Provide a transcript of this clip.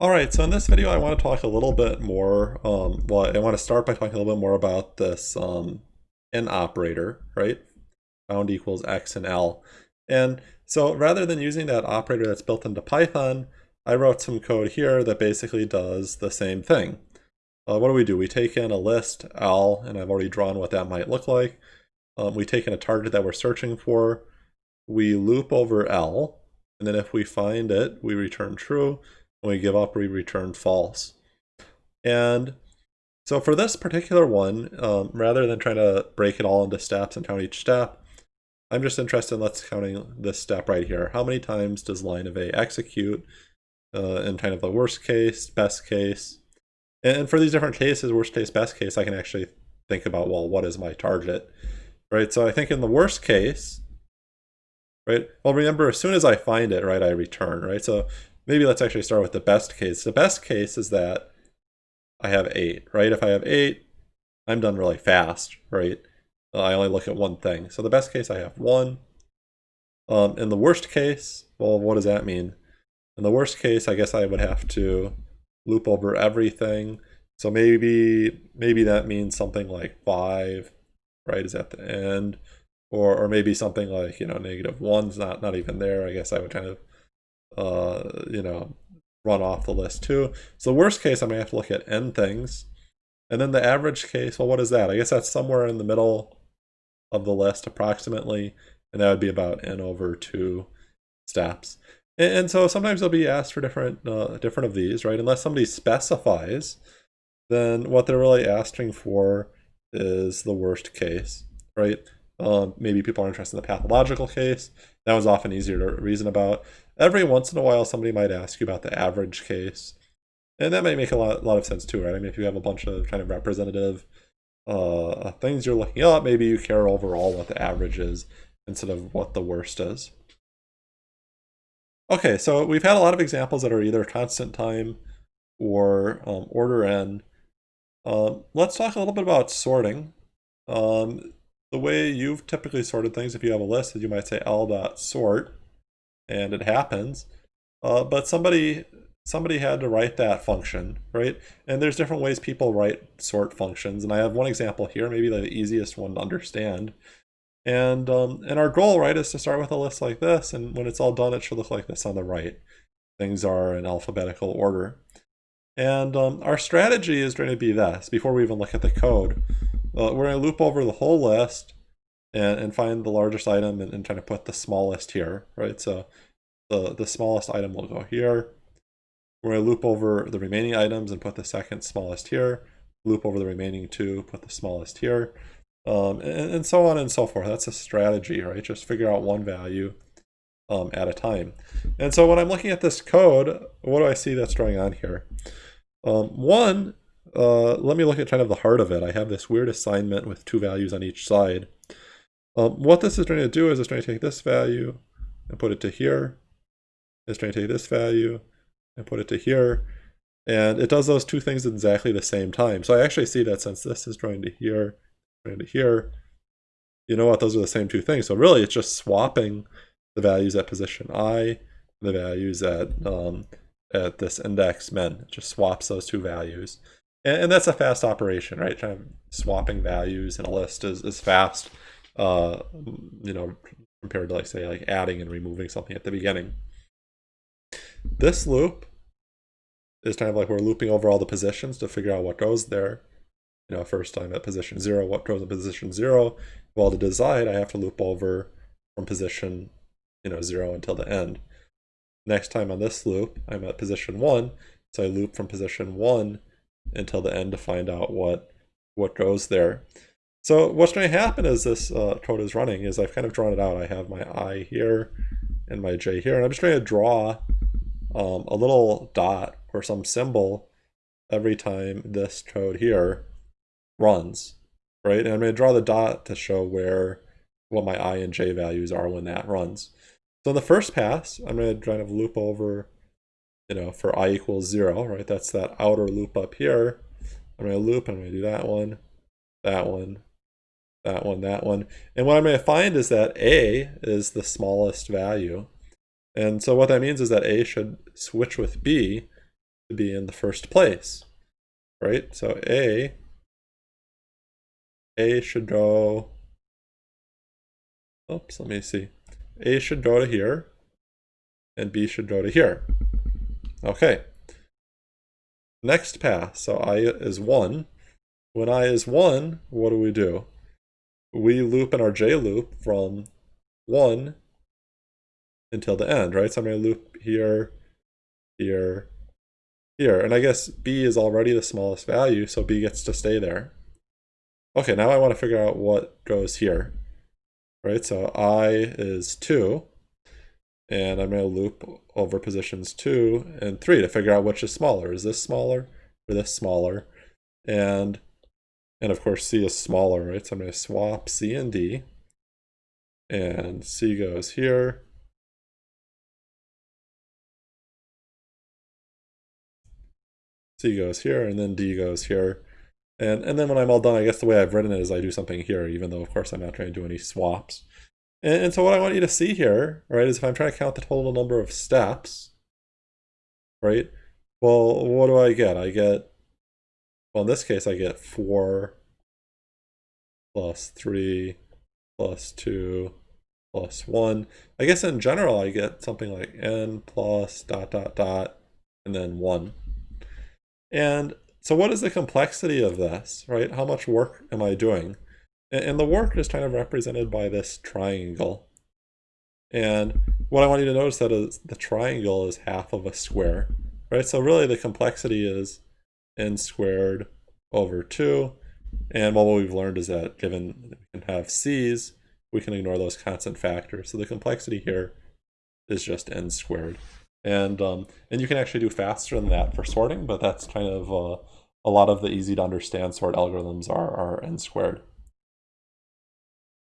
Alright, so in this video I want to talk a little bit more, um, well I want to start by talking a little bit more about this um, in operator, right? Bound equals x and l. And so rather than using that operator that's built into Python, I wrote some code here that basically does the same thing. Uh, what do we do? We take in a list, L, and I've already drawn what that might look like. Um, we take in a target that we're searching for. We loop over L, and then if we find it, we return true. When we give up, we return false. And so for this particular one, um, rather than trying to break it all into steps and count each step, I'm just interested in let's counting this step right here. How many times does line of A execute uh, in kind of the worst case, best case? And for these different cases, worst case, best case, I can actually think about, well, what is my target? Right, so I think in the worst case, right, well, remember, as soon as I find it, right, I return, right? So maybe let's actually start with the best case. The best case is that I have eight, right? If I have eight, I'm done really fast, right? Uh, I only look at one thing. So the best case, I have one. Um, in the worst case, well, what does that mean? In the worst case, I guess I would have to loop over everything. So maybe maybe that means something like five, right, is at the end. Or, or maybe something like, you know, negative one's not, not even there. I guess I would kind of uh, you know, run off the list too. So the worst case, I'm going to have to look at n things. And then the average case, well, what is that? I guess that's somewhere in the middle of the list approximately. And that would be about n over two steps. And, and so sometimes they'll be asked for different, uh, different of these, right? Unless somebody specifies, then what they're really asking for is the worst case, right? Um, maybe people are interested in the pathological case. That was often easier to reason about. Every once in a while, somebody might ask you about the average case. And that might make a lot, a lot of sense too, right? I mean, if you have a bunch of kind of representative uh, things you're looking up, maybe you care overall what the average is instead of what the worst is. Okay, so we've had a lot of examples that are either constant time or um, order n. Um, let's talk a little bit about sorting. Um, the way you've typically sorted things, if you have a list, is you might say l.sort, and it happens. Uh, but somebody somebody had to write that function, right? And there's different ways people write sort functions, and I have one example here, maybe the easiest one to understand. And um, and our goal, right, is to start with a list like this, and when it's all done, it should look like this on the right. Things are in alphabetical order. And um, our strategy is going to be this, before we even look at the code. Uh, we're going to loop over the whole list and, and find the largest item and, and try to put the smallest here, right? So the, the smallest item will go here. We're going to loop over the remaining items and put the second smallest here. Loop over the remaining two, put the smallest here. Um, and, and, so on and so forth. That's a strategy, right? Just figure out one value um, at a time. And so when I'm looking at this code, what do I see that's going on here? Um, one, uh, let me look at kind of the heart of it. I have this weird assignment with two values on each side. Um, what this is going to do is it's going to take this value and put it to here. It's going to take this value and put it to here. And it does those two things at exactly the same time. So I actually see that since this is going to here, going to here, you know what, those are the same two things. So really it's just swapping the values at position i, the values at um, at this index min. It just swaps those two values. And, and, that's a fast operation, right? Kind of swapping values in a list is, is fast, uh, you know, compared to like say like adding and removing something at the beginning. This loop is kind of like we're looping over all the positions to figure out what goes there. You know, first time at position zero, what goes in position zero. Well, to decide, I have to loop over from position, you know, zero until the end. Next time on this loop, I'm at position one, so I loop from position one until the end to find out what what goes there. So what's going to happen as this uh, code is running is I've kind of drawn it out. I have my I here and my J here, and I'm just going to draw um, a little dot or some symbol every time this code here runs, right? And I'm going to draw the dot to show where what my I and J values are when that runs. So in the first pass, I'm going to kind of loop over, you know, for i equals 0, right? That's that outer loop up here. I'm going to loop, I'm going to do that one, that one, that one, that one. And what I'm going to find is that a is the smallest value. And so what that means is that a should switch with b to be in the first place, right? So A, A should go, oops, let me see. A should go to here, and B should go to here. Okay. Next pass, so I is 1. When I is 1, what do we do? We loop in our J loop from 1 until the end, right? So I'm going to loop here, here, here. And I guess B is already the smallest value, so B gets to stay there. Okay, now I want to figure out what goes here. Right, so I is 2. And I'm going to loop over positions 2 and 3 to figure out which is smaller. Is this smaller or this smaller? And, and of course C is smaller, right? So I'm going to swap C and D. And C goes here. C goes here, and then D goes here. And, and then when I'm all done, I guess the way I've written it is I do something here, even though, of course, I'm not trying to do any swaps. And, and so what I want you to see here, right, is if I'm trying to count the total number of steps, right, well, what do I get? I get, well, in this case, I get 4 plus 3 plus 2 plus 1. I guess in general, I get something like n plus dot dot dot and then 1. And so what is the complexity of this, right? How much work am I doing? And the work is kind of represented by this triangle. And what I want you to notice that is the triangle is half of a square, right? So really the complexity is n squared over 2. And what we've learned is that given we can have c's, we can ignore those constant factors. So the complexity here is just n squared. And, um, and you can actually do faster than that for sorting, but that's kind of uh, a lot of the easy to understand sort algorithms are, are n squared.